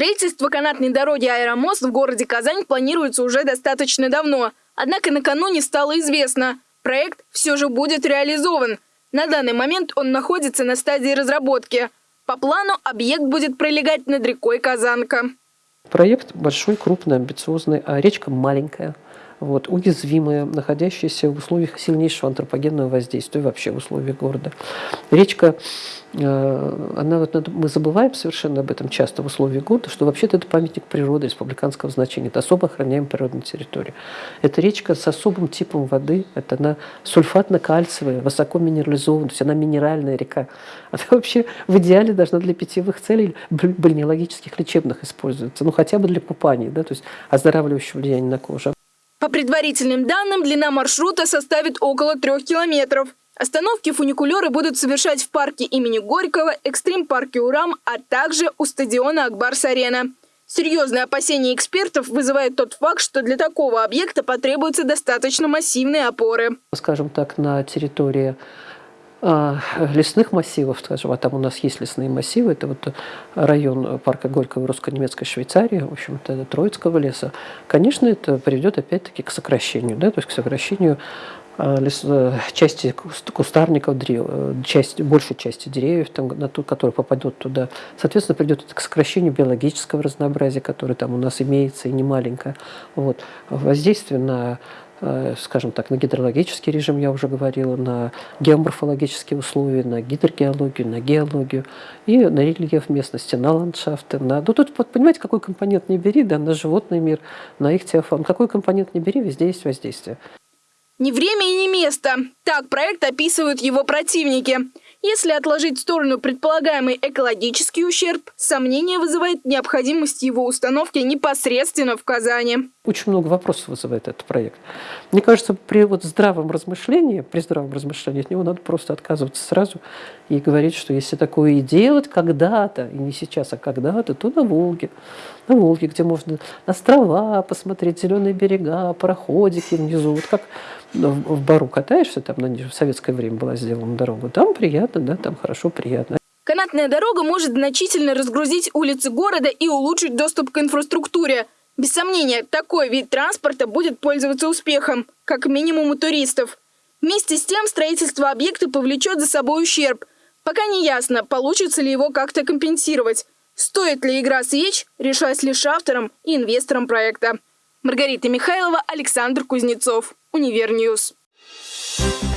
Строительство канатной дороги «Аэромост» в городе Казань планируется уже достаточно давно. Однако накануне стало известно, проект все же будет реализован. На данный момент он находится на стадии разработки. По плану объект будет пролегать над рекой Казанка. Проект большой, крупный, амбициозный, а речка маленькая вот, уязвимые, находящиеся в условиях сильнейшего антропогенного воздействия, вообще в условиях города. Речка, э, она, вот, мы забываем совершенно об этом часто в условиях города, что вообще-то это памятник природы республиканского значения, это особо охраняемая природная территория. Это речка с особым типом воды, это она сульфатно-кальциевая, высоко минерализованная, то есть она минеральная река. Она вообще в идеале должна для питьевых целей, бальнеологических, лечебных использоваться, ну хотя бы для купания, да, то есть оздоравливающего влияния на кожу. По предварительным данным, длина маршрута составит около трех километров. Остановки фуникулеры будут совершать в парке имени Горького, экстрим-парке Урам, а также у стадиона Акбарс-Арена. Серьезные опасения экспертов вызывает тот факт, что для такого объекта потребуются достаточно массивные опоры. Скажем так, на территории лесных массивов, скажем, а там у нас есть лесные массивы, это вот район парка Горького русско-немецкой Швейцарии, в общем-то, Троицкого леса, конечно, это приведет опять-таки к сокращению, да, то есть к сокращению а, лес, э, части кустарников, дерев, э, часть, большей части деревьев, там, на ту, которые попадут туда. Соответственно, придет к сокращению биологического разнообразия, которое там у нас имеется и не маленькое. Вот. Воздействие на Э, скажем так, на гидрологический режим, я уже говорила, на геоморфологические условия, на гидрогеологию, на геологию и на рельеф местности, на ландшафты. На... Ну, тут, понимаете, какой компонент не бери, да, на животный мир, на их теофон. Какой компонент не бери, везде есть воздействие. Не время и не место. Так проект описывают его противники. Если отложить в сторону предполагаемый экологический ущерб, сомнение вызывает необходимость его установки непосредственно в Казани. Очень много вопросов вызывает этот проект. Мне кажется, при вот здравом размышлении, при здравом размышлении от него надо просто отказываться сразу и говорить, что если такое и делать когда-то, и не сейчас, а когда-то, то на Волге. На Волге, где можно острова посмотреть, зеленые берега, пароходики внизу. Вот как в Бару катаешься, там в советское время была сделана дорога, там приятно, да, там хорошо, приятно. Канатная дорога может значительно разгрузить улицы города и улучшить доступ к инфраструктуре – без сомнения, такой вид транспорта будет пользоваться успехом, как минимум у туристов. Вместе с тем строительство объекта повлечет за собой ущерб. Пока не ясно, получится ли его как-то компенсировать. Стоит ли игра свеч, решать лишь авторам и инвесторам проекта. Маргарита Михайлова, Александр Кузнецов. Универ News. Thank